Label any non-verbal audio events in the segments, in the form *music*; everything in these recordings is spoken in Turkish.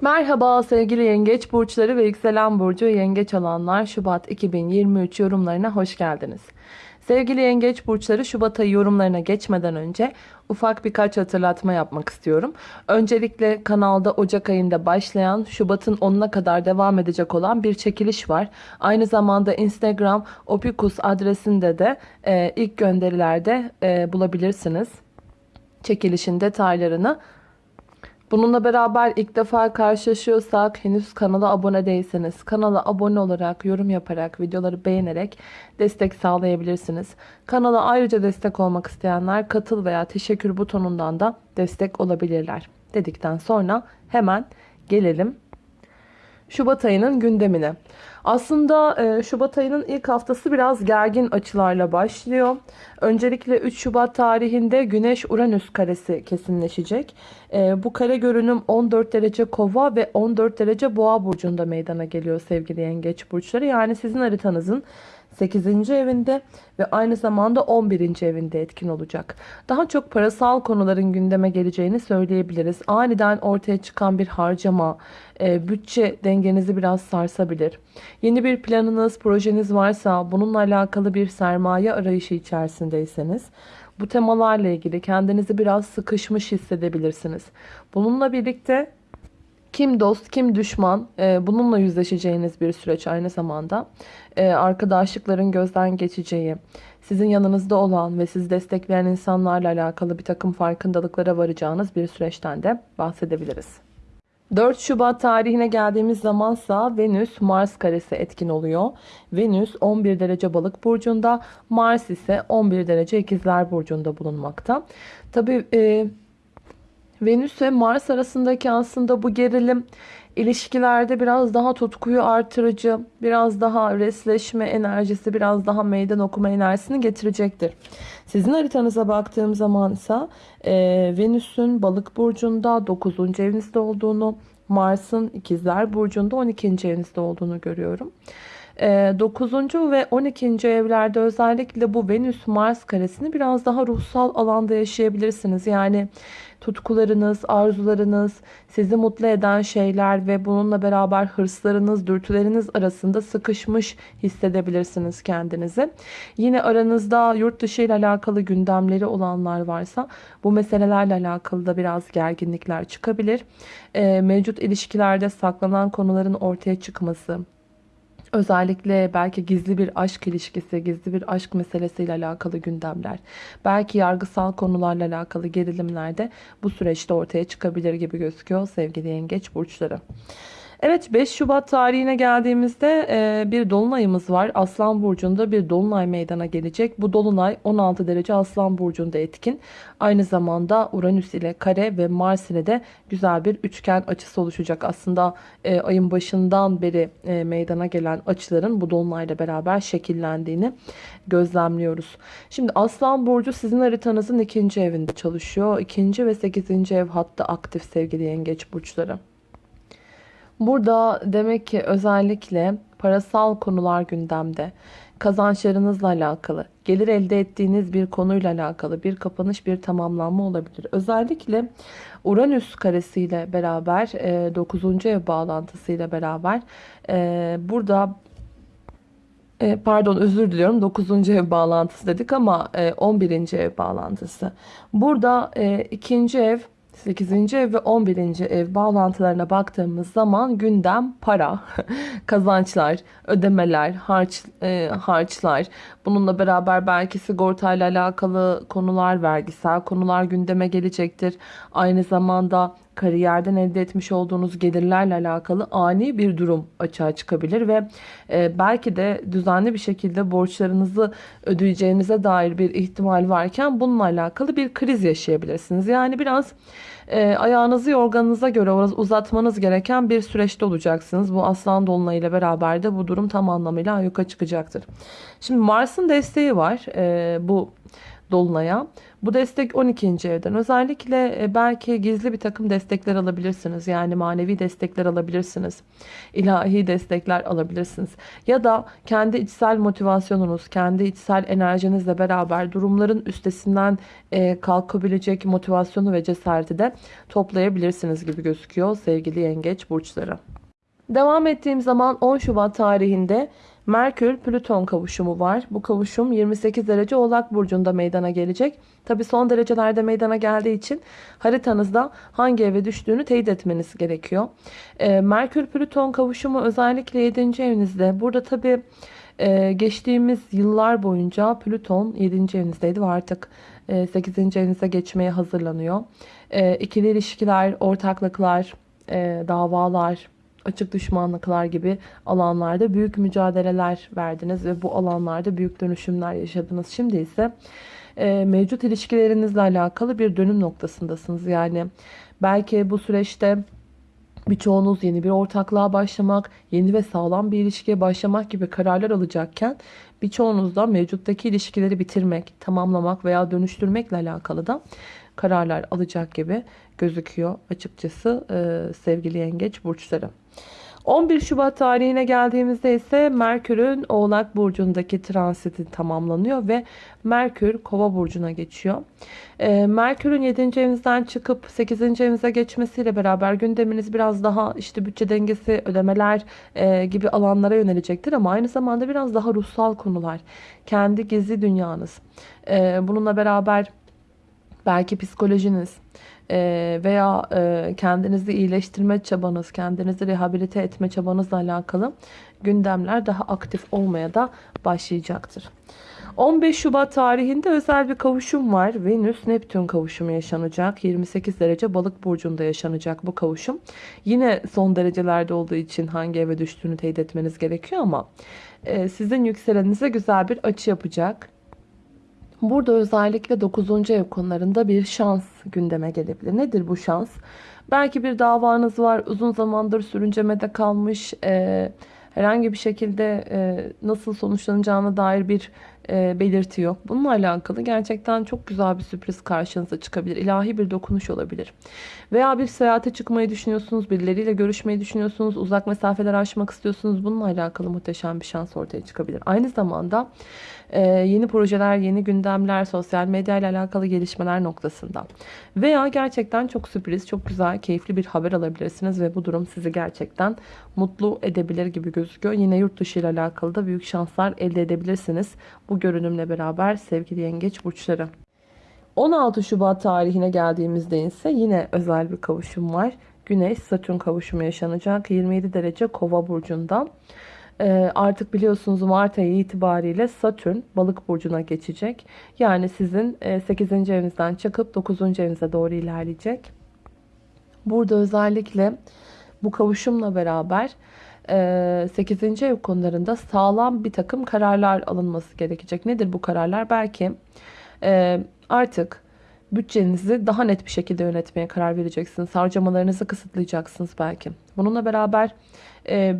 Merhaba sevgili yengeç burçları ve yükselen burcu yengeç olanlar Şubat 2023 yorumlarına hoş geldiniz. Sevgili yengeç burçları Şubat ayı yorumlarına geçmeden önce ufak birkaç hatırlatma yapmak istiyorum. Öncelikle kanalda Ocak ayında başlayan Şubat'ın 10'una kadar devam edecek olan bir çekiliş var. Aynı zamanda Instagram opikus adresinde de e, ilk gönderilerde e, bulabilirsiniz. Çekilişin detaylarını Bununla beraber ilk defa karşılaşıyorsak henüz kanala abone değilseniz kanala abone olarak, yorum yaparak, videoları beğenerek destek sağlayabilirsiniz. Kanala ayrıca destek olmak isteyenler katıl veya teşekkür butonundan da destek olabilirler. Dedikten sonra hemen gelelim Şubat ayının gündemine. Aslında e, Şubat ayının ilk haftası biraz gergin açılarla başlıyor. Öncelikle 3 Şubat tarihinde Güneş-Uranüs karesi kesinleşecek. E, bu kare görünüm 14 derece kova ve 14 derece boğa burcunda meydana geliyor sevgili yengeç burçları. Yani sizin haritanızın 8. evinde ve aynı zamanda 11. evinde etkin olacak. Daha çok parasal konuların gündeme geleceğini söyleyebiliriz. Aniden ortaya çıkan bir harcama, e, bütçe dengenizi biraz sarsabilir. Yeni bir planınız, projeniz varsa bununla alakalı bir sermaye arayışı içerisindeyseniz bu temalarla ilgili kendinizi biraz sıkışmış hissedebilirsiniz. Bununla birlikte kim dost, kim düşman e, bununla yüzleşeceğiniz bir süreç aynı zamanda. E, arkadaşlıkların gözden geçeceği, sizin yanınızda olan ve sizi destekleyen insanlarla alakalı bir takım farkındalıklara varacağınız bir süreçten de bahsedebiliriz. 4 Şubat tarihine geldiğimiz zamansa Venüs Mars karesi etkin oluyor. Venüs 11 derece balık burcunda, Mars ise 11 derece ikizler burcunda bulunmakta. Tabi e, Venüs ve Mars arasındaki aslında bu gerilim ilişkilerde biraz daha tutkuyu artırıcı, biraz daha resleşme enerjisi, biraz daha meydan okuma enerjisini getirecektir. Sizin haritanıza baktığım zaman ise e, Venüs'ün balık burcunda 9. evinizde olduğunu, Mars'ın ikizler burcunda 12. evinizde olduğunu görüyorum. 9. Ee, ve 12. evlerde özellikle bu Venüs-Mars karesini biraz daha ruhsal alanda yaşayabilirsiniz. Yani tutkularınız, arzularınız, sizi mutlu eden şeyler ve bununla beraber hırslarınız, dürtüleriniz arasında sıkışmış hissedebilirsiniz kendinizi. Yine aranızda yurt dışı ile alakalı gündemleri olanlar varsa bu meselelerle alakalı da biraz gerginlikler çıkabilir. Mevcut ilişkilerde saklanan konuların ortaya çıkması, Özellikle belki gizli bir aşk ilişkisi, gizli bir aşk meselesiyle alakalı gündemler, belki yargısal konularla alakalı gerilimler de bu süreçte ortaya çıkabilir gibi gözüküyor sevgili yengeç burçları. Evet 5 Şubat tarihine geldiğimizde e, bir dolunayımız var. Aslan Burcu'nda bir dolunay meydana gelecek. Bu dolunay 16 derece Aslan Burcu'nda etkin. Aynı zamanda Uranüs ile kare ve Mars ile de güzel bir üçgen açısı oluşacak. Aslında e, ayın başından beri e, meydana gelen açıların bu dolunayla beraber şekillendiğini gözlemliyoruz. Şimdi Aslan Burcu sizin haritanızın ikinci evinde çalışıyor. İkinci ve sekizinci ev hatta aktif sevgili yengeç burçları. Burada demek ki özellikle parasal konular gündemde. Kazançlarınızla alakalı, gelir elde ettiğiniz bir konuyla alakalı bir kapanış, bir tamamlanma olabilir. Özellikle Uranüs karesiyle beraber, 9. E, ev bağlantısıyla beraber e, burada e, pardon özür diliyorum 9. ev bağlantısı dedik ama 11. ev bağlantısı. Burada ikinci ev 8. ev ve 11. ev bağlantılarına baktığımız zaman gündem para, *laughs* kazançlar, ödemeler, harç, e, harçlar. Bununla beraber belki sigortayla alakalı konular, vergisel konular gündeme gelecektir. Aynı zamanda kariyerden elde etmiş olduğunuz gelirlerle alakalı ani bir durum açığa çıkabilir ve e, belki de düzenli bir şekilde borçlarınızı ödeyeceğinize dair bir ihtimal varken bununla alakalı bir kriz yaşayabilirsiniz. Yani biraz e, ayağınızı yorganınıza göre uzatmanız gereken bir süreçte olacaksınız. Bu aslan dolunay beraber de bu durum tam anlamıyla yuka çıkacaktır. Şimdi Mars'ın desteği var. E, bu Dolunay'a. Bu destek 12. evden. Özellikle e, belki gizli bir takım destekler alabilirsiniz. Yani manevi destekler alabilirsiniz. İlahi destekler alabilirsiniz. Ya da kendi içsel motivasyonunuz, kendi içsel enerjinizle beraber durumların üstesinden e, kalkabilecek motivasyonu ve cesareti de toplayabilirsiniz gibi gözüküyor sevgili yengeç burçları. Devam ettiğim zaman 10 Şubat tarihinde Merkür-Plüton kavuşumu var. Bu kavuşum 28 derece Oğlak Burcu'nda meydana gelecek. Tabi son derecelerde meydana geldiği için haritanızda hangi eve düştüğünü teyit etmeniz gerekiyor. Ee, Merkür-Plüton kavuşumu özellikle 7. evinizde. Burada tabi e, geçtiğimiz yıllar boyunca Plüton 7. evinizdeydi ve artık 8. E, evinize geçmeye hazırlanıyor. E, ikili ilişkiler, ortaklıklar, davalar, açık düşmanlıklar gibi alanlarda büyük mücadeleler verdiniz ve bu alanlarda büyük dönüşümler yaşadınız. Şimdi ise e, mevcut ilişkilerinizle alakalı bir dönüm noktasındasınız. Yani belki bu süreçte birçoğunuz yeni bir ortaklığa başlamak, yeni ve sağlam bir ilişkiye başlamak gibi kararlar alacakken birçoğunuz da mevcuttaki ilişkileri bitirmek, tamamlamak veya dönüştürmekle alakalı da kararlar alacak gibi gözüküyor açıkçası e, sevgili yengeç burçları. 11 Şubat tarihine geldiğimizde ise Merkür'ün Oğlak Burcu'ndaki transiti tamamlanıyor ve Merkür Kova Burcu'na geçiyor. Ee, Merkür'ün 7. evinizden çıkıp 8. evinize geçmesiyle beraber gündeminiz biraz daha işte bütçe dengesi, ödemeler e, gibi alanlara yönelecektir ama aynı zamanda biraz daha ruhsal konular, kendi gizli dünyanız. E, bununla beraber belki psikolojiniz, veya kendinizi iyileştirme çabanız, kendinizi rehabilite etme çabanızla alakalı gündemler daha aktif olmaya da başlayacaktır. 15 Şubat tarihinde özel bir kavuşum var. Venüs-Neptün kavuşumu yaşanacak. 28 derece balık burcunda yaşanacak bu kavuşum. Yine son derecelerde olduğu için hangi eve düştüğünü teyit etmeniz gerekiyor ama sizin yükselenize güzel bir açı yapacak. Burada özellikle 9. ev konularında bir şans gündeme gelebilir. Nedir bu şans? Belki bir davanız var. Uzun zamandır sürüncemede kalmış. E, herhangi bir şekilde e, nasıl sonuçlanacağına dair bir belirti yok. Bununla alakalı gerçekten çok güzel bir sürpriz karşınıza çıkabilir. İlahi bir dokunuş olabilir. Veya bir seyahate çıkmayı düşünüyorsunuz. Birileriyle görüşmeyi düşünüyorsunuz. Uzak mesafeler aşmak istiyorsunuz. Bununla alakalı muhteşem bir şans ortaya çıkabilir. Aynı zamanda e, yeni projeler, yeni gündemler, sosyal medya ile alakalı gelişmeler noktasında. Veya gerçekten çok sürpriz, çok güzel, keyifli bir haber alabilirsiniz ve bu durum sizi gerçekten mutlu edebilir gibi gözüküyor. Yine yurt dışı ile alakalı da büyük şanslar elde edebilirsiniz. Bu görünümle beraber sevgili yengeç burçları. 16 Şubat tarihine geldiğimizde ise yine özel bir kavuşum var. Güneş Satürn kavuşumu yaşanacak 27 derece kova burcunda. Ee, artık biliyorsunuz Mart ayı itibariyle Satürn balık burcuna geçecek. Yani sizin 8. E, evinizden çıkıp 9. evinize doğru ilerleyecek. Burada özellikle bu kavuşumla beraber 8. E, ev konularında sağlam bir takım kararlar alınması gerekecek. Nedir bu kararlar? Belki artık bütçenizi daha net bir şekilde yönetmeye karar vereceksiniz. Harcamalarınızı kısıtlayacaksınız belki. Bununla beraber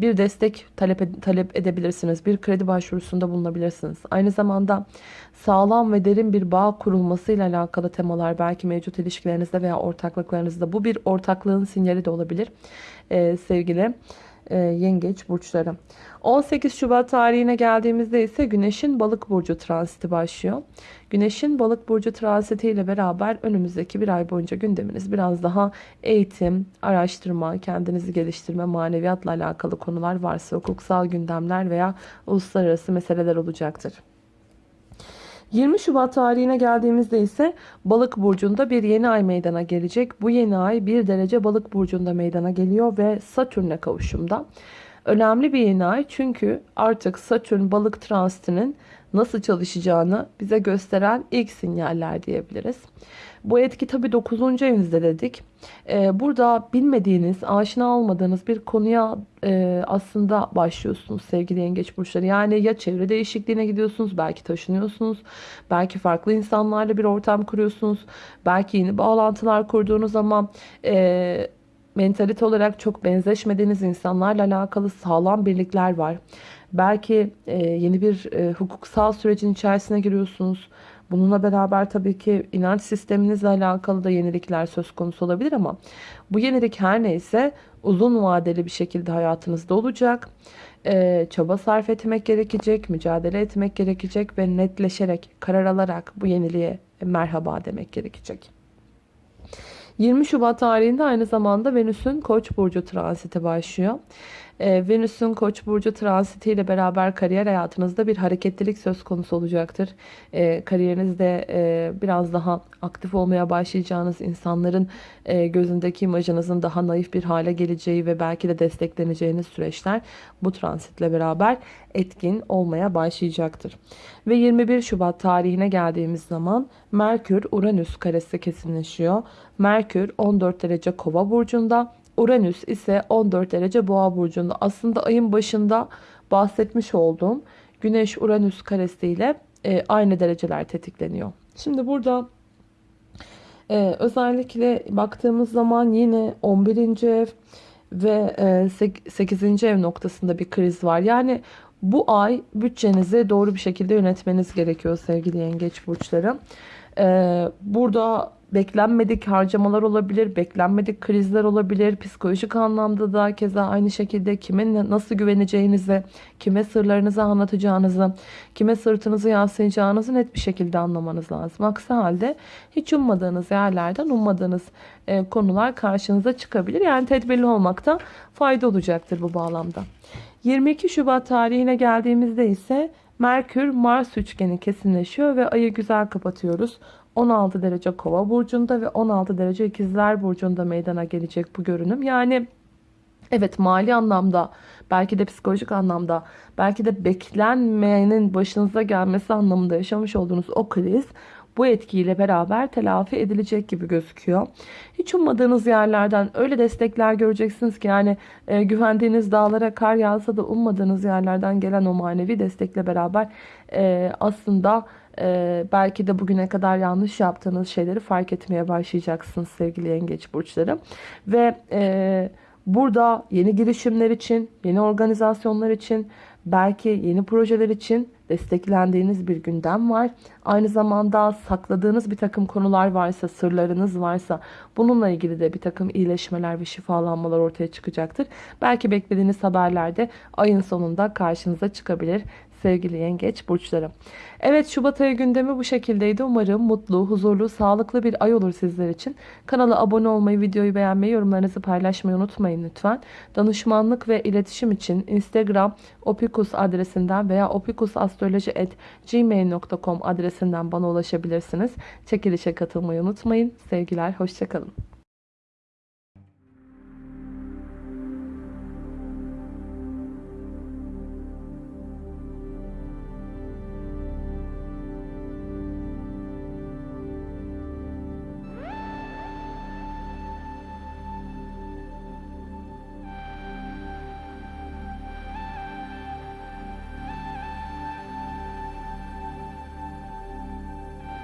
bir destek talep, talep edebilirsiniz. Bir kredi başvurusunda bulunabilirsiniz. Aynı zamanda sağlam ve derin bir bağ kurulmasıyla alakalı temalar belki mevcut ilişkilerinizde veya ortaklıklarınızda. Bu bir ortaklığın sinyali de olabilir sevgili e, yengeç burçları. 18 Şubat tarihine geldiğimizde ise Güneş'in balık burcu transiti başlıyor. Güneş'in balık burcu transiti ile beraber önümüzdeki bir ay boyunca gündeminiz biraz daha eğitim, araştırma, kendinizi geliştirme, maneviyatla alakalı konular varsa hukuksal gündemler veya uluslararası meseleler olacaktır. 20 Şubat tarihine geldiğimizde ise balık burcunda bir yeni ay meydana gelecek. Bu yeni ay bir derece balık burcunda meydana geliyor ve Satürn'e kavuşumda. Önemli bir yeni ay çünkü artık Satürn balık transitinin nasıl çalışacağını bize gösteren ilk sinyaller diyebiliriz. Bu etki tabii 9. evinizde dedik. Ee, burada bilmediğiniz, aşina olmadığınız bir konuya e, aslında başlıyorsunuz sevgili yengeç burçları. Yani ya çevre değişikliğine gidiyorsunuz, belki taşınıyorsunuz, belki farklı insanlarla bir ortam kuruyorsunuz, belki yeni bağlantılar kurduğunuz zaman... E, mentalite olarak çok benzeşmediğiniz insanlarla alakalı sağlam birlikler var. Belki e, yeni bir e, hukuksal sürecin içerisine giriyorsunuz. Bununla beraber tabii ki inanç sisteminizle alakalı da yenilikler söz konusu olabilir ama bu yenilik her neyse uzun vadeli bir şekilde hayatınızda olacak. Ee, çaba sarf etmek gerekecek, mücadele etmek gerekecek ve netleşerek, karar alarak bu yeniliğe merhaba demek gerekecek. 20 Şubat tarihinde aynı zamanda Venüs'ün Koç burcu transiti başlıyor. Ee, Venüs'ün Koç burcu transiti ile beraber kariyer hayatınızda bir hareketlilik söz konusu olacaktır. Ee, kariyerinizde e, biraz daha aktif olmaya başlayacağınız insanların e, gözündeki imajınızın daha naif bir hale geleceği ve belki de destekleneceğiniz süreçler bu transitle beraber etkin olmaya başlayacaktır. Ve 21 Şubat tarihine geldiğimiz zaman Merkür Uranüs karesi kesinleşiyor. Merkür 14 derece Kova burcunda, Uranüs ise 14 derece Boğa burcunda. Aslında ayın başında bahsetmiş olduğum Güneş Uranüs karesiyle e, aynı dereceler tetikleniyor. Şimdi burada e, özellikle baktığımız zaman yine 11. ev ve e, 8. ev noktasında bir kriz var. Yani bu ay bütçenizi doğru bir şekilde yönetmeniz gerekiyor sevgili yengeç burçları. Ee, burada beklenmedik harcamalar olabilir, beklenmedik krizler olabilir. Psikolojik anlamda da keza aynı şekilde kime nasıl güveneceğinizi, kime sırlarınızı anlatacağınızı, kime sırtınızı yaslayacağınızı net bir şekilde anlamanız lazım. Aksi halde hiç ummadığınız yerlerden ummadığınız e, konular karşınıza çıkabilir. Yani tedbirli olmakta fayda olacaktır bu bağlamda. 22 Şubat tarihine geldiğimizde ise Merkür Mars üçgeni kesinleşiyor ve ayı güzel kapatıyoruz. 16 derece Kova burcunda ve 16 derece İkizler burcunda meydana gelecek bu görünüm. Yani evet mali anlamda, belki de psikolojik anlamda, belki de beklenmeyenin başınıza gelmesi anlamında yaşamış olduğunuz o kriz bu etkiyle beraber telafi edilecek gibi gözüküyor. Hiç ummadığınız yerlerden öyle destekler göreceksiniz ki yani e, güvendiğiniz dağlara kar yağsa da ummadığınız yerlerden gelen o manevi destekle beraber e, aslında e, belki de bugüne kadar yanlış yaptığınız şeyleri fark etmeye başlayacaksınız sevgili yengeç burçları. Ve e, burada yeni girişimler için, yeni organizasyonlar için, belki yeni projeler için desteklendiğiniz bir gündem var. Aynı zamanda sakladığınız bir takım konular varsa, sırlarınız varsa bununla ilgili de bir takım iyileşmeler ve şifalanmalar ortaya çıkacaktır. Belki beklediğiniz haberler de ayın sonunda karşınıza çıkabilir sevgili yengeç burçları. Evet Şubat ayı gündemi bu şekildeydi. Umarım mutlu, huzurlu, sağlıklı bir ay olur sizler için. Kanala abone olmayı, videoyu beğenmeyi, yorumlarınızı paylaşmayı unutmayın lütfen. Danışmanlık ve iletişim için Instagram opikus adresinden veya opikusastroloji.gmail.com adresinden bana ulaşabilirsiniz. Çekilişe katılmayı unutmayın. Sevgiler, hoşçakalın.